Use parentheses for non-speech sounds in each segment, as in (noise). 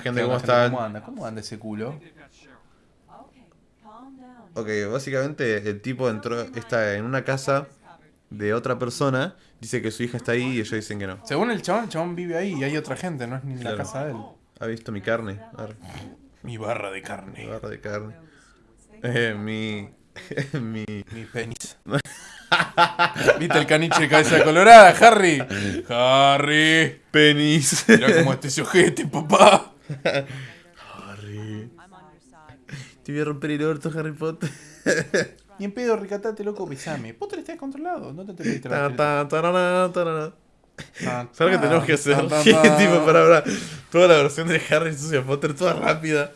Gente, ¿Qué ¿cómo anda? ¿Cómo anda ese culo? Ok, básicamente el tipo entró, está en una casa de otra persona, dice que su hija está ahí y ellos dicen que no. Según el chabón, el chabón vive ahí y hay otra gente, no es ni Claro. la casa de él. ¿Ha visto mi carne? Arre, Mi barra de mi carne. barra de carne. Eh, mi... (laughs) (laughs) mi... Mi penis. (laughs) ¿Viste el caniche de cabeza colorada, Harry? Harry. Penis. Mira cómo este se ojete, papá. (laughs) Harry. Te voy a romper el orto, Harry Potter. (laughs) Ni en pedo, ricatate, loco, besame. Vos tenés controlado, no te te pediste Ta, la ta, tarara, tarara. Tan, ¿Sabes lo que tenemos que hacer? (laughs) tipo, para ahora, toda la versión de Harry Sucia Potter, toda rápida.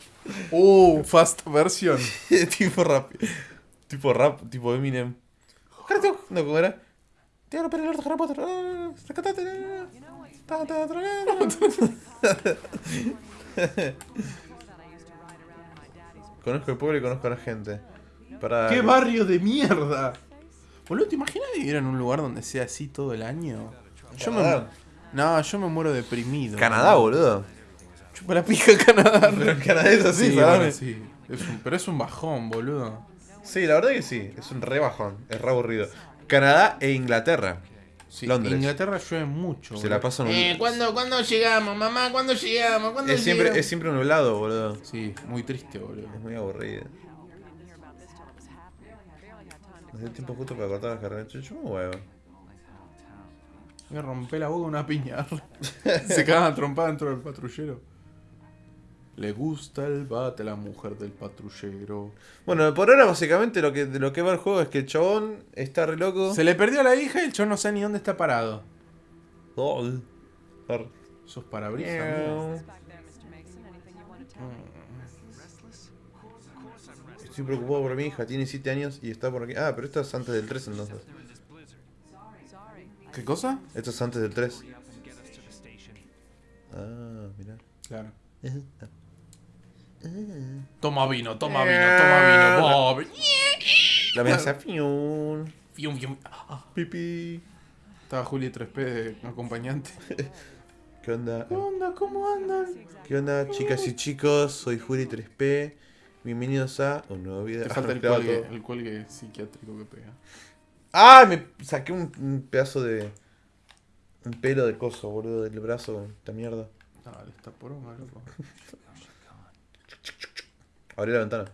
Uh, fast version. tipo rápido. Tipo rap, tipo Eminem. No, ¿cómo era? Te voy a romper el orto, Harry Potter. Ah, (laughs) Conozco el pueblo y conozco a la gente. Para... ¡Qué barrio de mierda! Boludo, ¿te imaginas vivir en un lugar donde sea así todo el año? Yo me, no, yo me muero deprimido. Canadá, boludo. Chupa la pija Canadá. (laughs) Pero en Canadá es así, Sí, parame. bueno, sí. Es un- pero es un bajón, boludo. Sí, la verdad que sí, es un re bajón, es re aburrido. Canadá e Inglaterra. Sí, Londres. Inglaterra llueve mucho. Se la pasan un... Eh, ¿cuándo, ¿cuándo llegamos, mamá? ¿Cuándo llegamos? ¿Cuándo es, siempre, es siempre nublado, boludo. Sí, muy triste, boludo. Es muy aburrido. No sé tiempo justo para cortar las carreras. Yo me huevo. Me rompe la boca una piña. (laughs) (laughs) Se cagan trompada dentro del patrullero. Le gusta el bate a la mujer del patrullero. Bueno, por ahora básicamente lo que, de lo que va el juego es que el chabón está re loco. Se le perdió a la hija y el chon no sabe ni dónde está parado. Ar- Sos parabrisas. Miau. Estoy preocupado por mi hija, tiene 7 años y está por aquí. Ah, pero esto es antes del 3 entonces. ¿Qué cosa? Esto es antes del 3. Ah, mirá. Claro. Toma vino, toma vino, toma vino. Bob. La amenaza. Fium. Fium, fium. Ah, Pipi. Estaba Juli 3P de acompañante. ¿Qué onda? ¿Qué onda? ¿Cómo andan? ¿Qué onda, chicas y chicos? Soy Juri 3P. Bienvenidos a un nuevo video. Te falta el cuelgue, el cuelgue psiquiátrico que pega. ¡Ah! Me saqué un, un pedazo de. Un pelo de coso, boludo, del brazo. Esta mierda. Dale, está poronga, loco. (laughs) Abrí la ventana.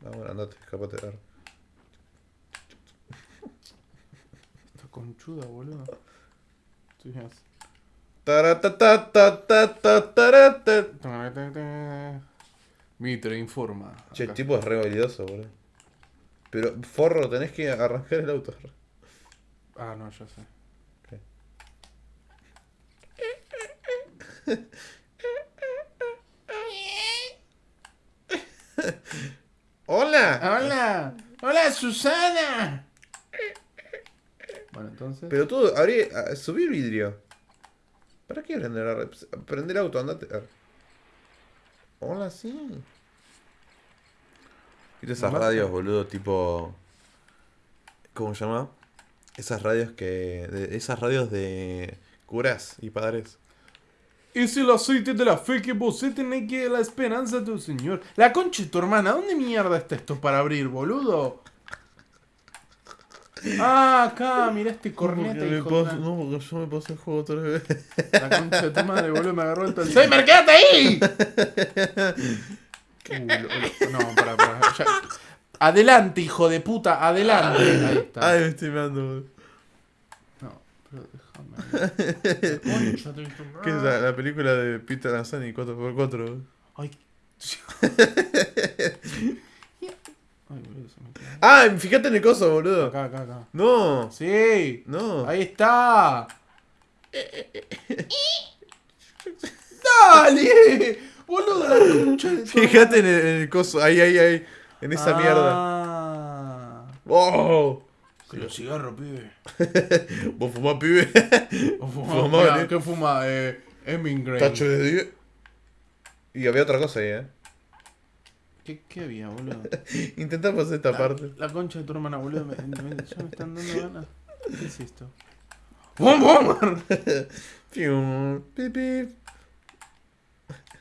Vamos, andate, escapate. arre. Está conchuda, boludo. Bien. Taratatatatatatarata. Mitre informa. Che, el tipo es re habilidoso, boludo. Pero, forro, tenés que arrancar el auto. Ah, no, ya sé. ¡Hola! ¡Hola, Susana! Bueno, entonces. Pero tú, abrí, subí el vidrio. ¿Para qué prender la? Prende el auto, andate. Hola, sí. ¿Viste esas Mamá, radios, boludo? Tipo. ¿Cómo se llama? Esas radios que. de- esas radios de curas y padres. Es el aceite de la fe que vos tenés que la esperanza de tu señor. La concha de tu hermana, ¿dónde mierda está esto para abrir, boludo? Ah, acá, mirá este corneta, me hijo paso- no, porque yo me pasé el juego tres veces. La concha de tu madre, boludo, me agarró el Alzheimer, quédate ahí. Uh, no, pará, pará. ya. Adelante, hijo de puta, adelante. Ahí está. Ay, me estoy mirando, boludo. No, pero déjame. Concha de tu (laughs) ¿Qué es la, la película de Peter Lanzani 4x4? boludo? Ay. (laughs) Ay, boludo, se me. Ah, fíjate en el coso, boludo. Acá, acá, acá. No, Sí. no. Ahí está. (laughs) ¡Dale! Boludo, la concha de tu Fíjate en el, en el coso, ahí, ahí, ahí. En esa mierda. Ah. Que los cigarros, pibe. (laughs) ¿Vos fumás, pibe? O fuma, Fumá, mirá, ¿eh? ¿Qué fuma? Eh, Hemingway. Tacho de 10. Y había otra cosa ahí, eh. ¿Qué, ¿Qué había, boludo? (laughs) Intentá pasar esta La, parte. la concha de tu hermana, boludo. Me, me- ya me están dando ganas. ¿Qué es esto? (laughs) ¡Bum, bum! Pium, pip, pip.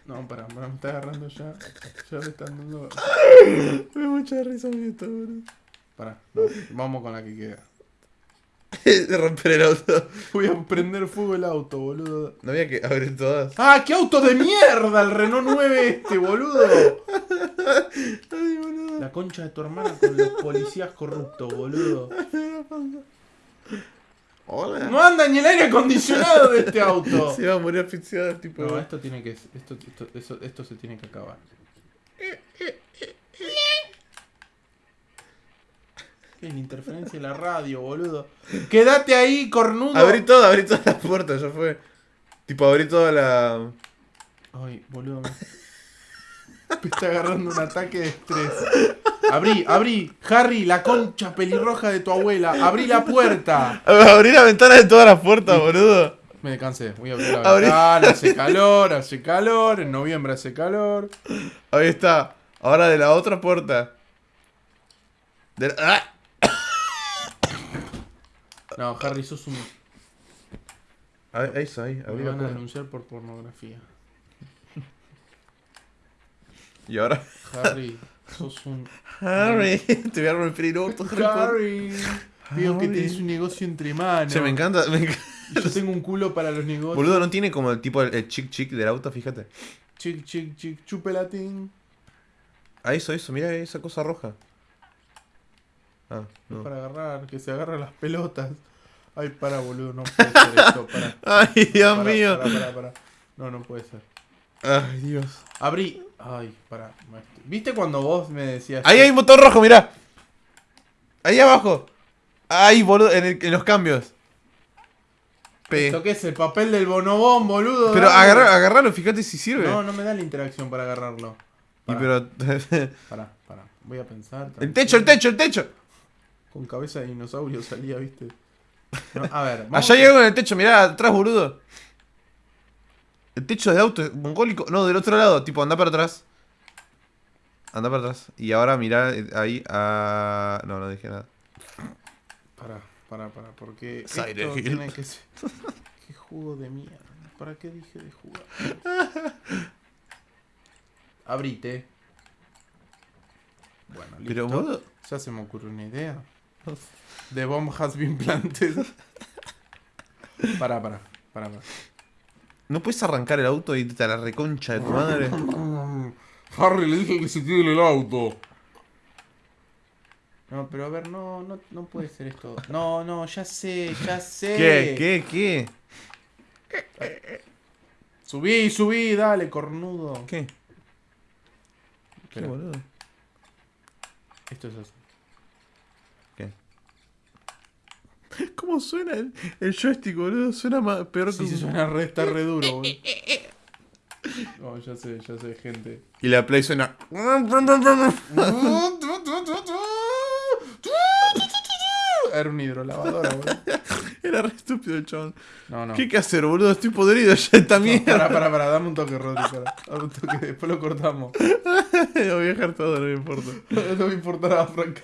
No, pará, pará, me está agarrando ya. Ya me están dando. Me da mucha risa mi esto, boludo. Pará, no, vamos con la que queda. (laughs) De romper el auto. Voy a prender fuego el auto, boludo. No había que abrir todas. ¡Ah, qué auto de mierda! El Renault 9 este, boludo. Ay, boludo. La concha de tu hermana con los policías corruptos, boludo. Hola. No anda ni el aire acondicionado de este auto. Se va a morir asfixiado, tipo. No, esto tiene que. Esto, esto, esto se tiene que acabar. La interferencia de la radio, boludo. Quédate ahí, cornudo. Abrí todo, abrí todas las puertas, ya fue. Tipo, abrí toda la. Ay, boludo. Me... (laughs) me está agarrando un ataque de estrés. Abrí, abrí. Harry, la concha pelirroja de tu abuela. Abrí la puerta. Abrí la ventana de todas las puertas, boludo. Me cansé. Voy a abrir la Abrí. ventana. Hace calor, hace calor. En noviembre hace calor. Ahí está. Ahora de la otra puerta. De la- ¡Ah! No, Harry, sos un. Ahí, ahí está, ahí. Me van a denunciar por pornografía. (laughs) Y ahora. Harry, sos un. Harry, (laughs) te voy a romper el orto, Harry. Harry. Veo que tenés un negocio entre manos. Che, me encanta. Me encanta. Y Yo tengo un culo para los negocios. Boludo, no tiene como el tipo el, el chic chic del auto, fíjate. Chic, chic, chic, chupelatín. Ah, eso, eso, mira esa cosa roja. Ah, no. Para agarrar, que se agarran las pelotas. Ay, para, boludo, no puede ser esto. Para. (laughs) Ay, Dios mío. pará, pará, pará. No, no puede ser. Ay, Dios. Abrí. Ay, maestro. ¿Viste cuando vos me decías. Ahí hay un botón rojo, mirá. Ahí abajo. Ahí, boludo, en, el- en los cambios. P. ¿Esto qué es? El papel del bonobón, boludo. Pero agarra, agarralo, fíjate si sirve. No, no me da la interacción para agarrarlo. Y pero. pará, pará. Voy a pensar. el techo, el techo, el techo. Con cabeza de dinosaurio salía, ¿viste? No, a ver, (laughs) Allá llegó en el techo, mirá, atrás, boludo. El techo de auto mongólico. No, del otro lado, tipo, anda para atrás. Anda para atrás. Y ahora mirá eh, ahí a. No, no dije nada. Pará, pará, pará, porque Silent esto Hill. tiene que (laughs) ser... Qué jugo de mierda. ¿Para qué dije de jugar? (laughs) Abrite. Bueno, listo. Pero. Ya se me ocurrió una idea. The bomb has been planted. Pará, pará, pará, pará. ¿No puedes arrancar el auto y te a la reconcha de tu madre? Harry le dije que se tire el auto. No, pero a ver, no, no, no puede ser esto. No, no, ya sé, ya sé. ¿Qué? ¿Qué? ¿Qué? Subí, subí, dale, cornudo. ¿Qué? ¿Qué, boludo? esto es así. ¿Qué? (laughs) ¿Cómo suena el, el joystick, boludo? Suena más, peor que Sí, suena re, está re duro, boludo. (laughs) No, ya sé, ya sé, gente. Y la play suena. (laughs) Era un hidrolavadora, boludo. Era re estúpido el chabón. No, no. ¿Qué hay que hacer, boludo? Estoy podrido ya esta mierda. pará, pará, dame un toque, Rodri, pará. Dame un toque, después lo cortamos. Lo voy a dejar todo, no me importa. No me importará, Frank.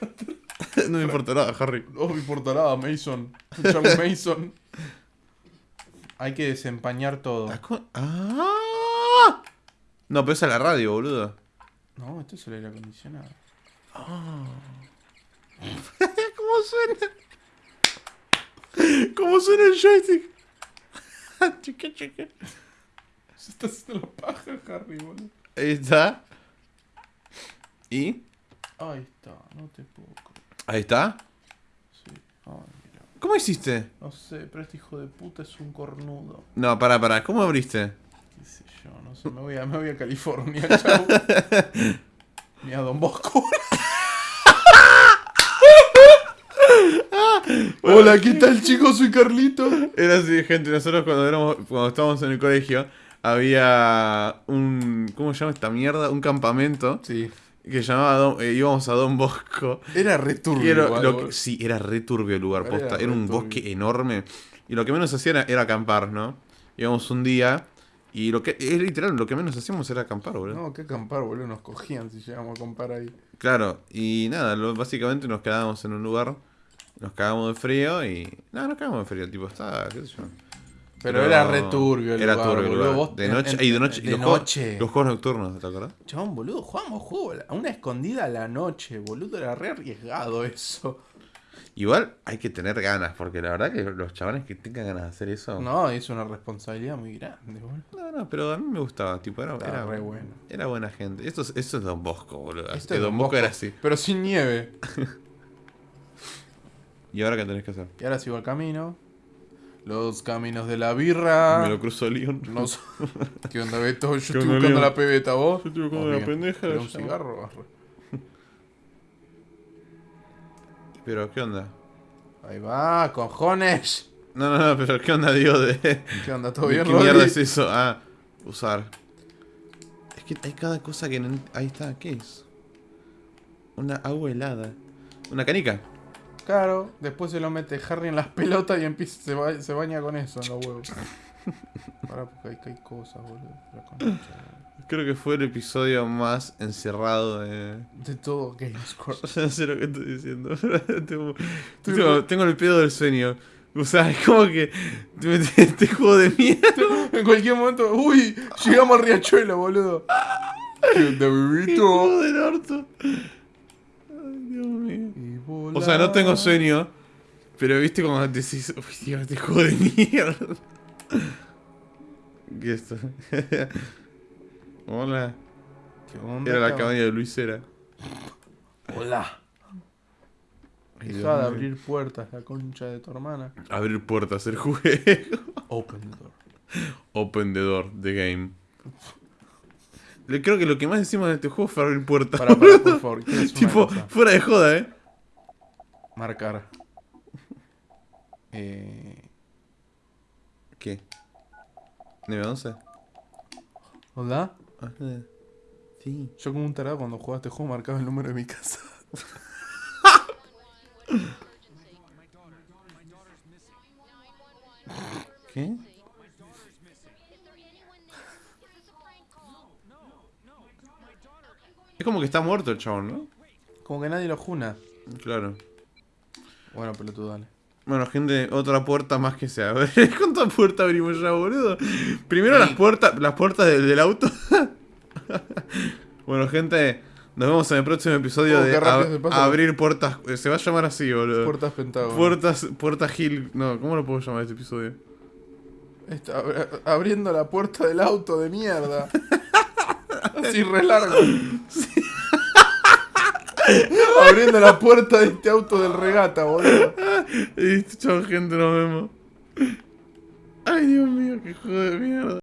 (laughs) No me importa nada, Harry. No me importará, Mason. Escuchame, (laughs) Mason. Hay que desempañar todo. Ah. No, pero esa es la radio, boludo. No, esto es el aire acondicionado. (laughs) ¿Cómo suena? ¿Cómo suena el joystick? Chica, chica. Se está haciendo la paja, Harry, boludo. Ahí está. ¿Y? Ahí está, no te puedo. Ahí está. Sí. Mira. ¿Cómo hiciste? No sé, pero este hijo de puta es un cornudo. No, pará, pará. ¿Cómo abriste? Qué sé yo, no sé. Me voy a, me voy a California, (laughs) chau. Ni a Don Bosco. (laughs) Hola, ¿qué tal, chicos? Soy Carlito. Era así, gente. Nosotros cuando éramos, cuando estábamos en el colegio, había un. ¿Cómo se llama esta mierda? Un campamento Sí. Que llamaba Don- eh, íbamos a Don Bosco. Era re Y turbio. era- igual, lo boludo. que- sí, era re turbio el lugar, posta. Era, un turbio. bosque enorme. Y lo que menos hacía era, era acampar, ¿no? Íbamos un día. Y lo que. Es literal, lo que menos hacíamos era acampar, boludo. No, qué acampar, boludo. Nos cogían si llegamos a acampar ahí. Claro, y nada, lo- básicamente nos quedábamos en un lugar, nos cagamos de frío y. No, no cagamos de frío, el tipo estaba, qué sé yo. Pero era re turbio el Era lugar, turbio boludo. lugar. De noche. en- y de noche. y los, juegos- los juegos nocturnos, ¿te acordás? Chabón, boludo, jugamos juego a una escondida a la noche, boludo. Era re arriesgado eso. Igual hay que tener ganas, porque la verdad que los chavales que tengan ganas de hacer eso. No, es una responsabilidad muy grande, boludo. No, no, pero a mí me gustaba, tipo, era, era, re bueno. era buena gente. Esto es, esto es Don Bosco, boludo. Esto Que es Don Don Bosco Bosco. era así. Pero sin nieve. (laughs) ¿Y ahora qué tenés que hacer? Y ahora sigo el camino. Los caminos de la birra. Me lo cruzo León. No. ¿Qué onda, Beto? Yo (laughs) ¿Qué estoy buscando la pebeta, vos. Yo estoy buscando Vos la pendeja, ¿Querés un cigarro? (laughs) Pero, ¿qué onda? Ahí va, cojones. No, no, no, pero ¿qué onda, digo, de... ¿Qué onda? ¿Todo (laughs) ¿De bien, ¿Qué mierda es eso? Ah, usar. Es que hay cada cosa que... no Ahí está, ¿qué es? Una agua helada. Una canica. Claro, después se lo mete Harry en las (laughs) pelotas y empieza, se, ba- se baña con eso en los huevos. (laughs) Pará, porque hay, hay cosas, boludo. La concha, boludo. Creo que fue el episodio más encerrado de... De todo GameScore. (laughs) Ya sé lo que estoy diciendo. tengo, tengo, tengo el pedo del sueño. O sea, es como que... Te este juego de mierda. En cualquier momento, uy, llegamos al riachuelo, boludo. ¿Qué onda, Qué bebito? del orto. Ay, Dios mío. O sea, no tengo sueño. Pero viste como decís, uy, Dios, este juego de mierda. (laughs) ¿Qué es esto? (laughs) Hola. ¿Qué onda, Era la cabrón? cabaña de Luis Era. Hola. Deja de abrir puertas, la concha de tu hermana. Abrir puertas, el juego. (laughs) Open the door. Open the door, the game. Creo que lo que más decimos en este juego fue abrir puertas. Para, para, por favor. tipo, fuera de joda, eh. Marcar. Eh, ¿Qué? ¿911? ¿Hola? Ajá. Sí. Yo como un tarado cuando jugaba este juego marcaba el número de mi casa. (laughs) ¿Qué? Es como que está muerto el chabón, ¿no? Como que nadie lo juna. Claro. Bueno, pelotudo, dale. Bueno, gente, otra puerta más que se abre. (laughs) ¿Cuántas puertas abrimos ya, boludo? Primero las puertas, las puertas del, del auto. (laughs) bueno, gente, nos vemos en el próximo episodio Oh, de ab- abrir puertas. eh, Se va a llamar así, boludo. Puertas Pentágono. Puertas, puertas Hill. No, ¿cómo lo puedo llamar este episodio? Está abri- abriendo la puerta del auto de mierda. (laughs) Así re largo. (laughs) abriendo la puerta de este auto del regata, boludo. Listo, chao, gente, nos vemos. Ay, Dios mío, qué juego de mierda.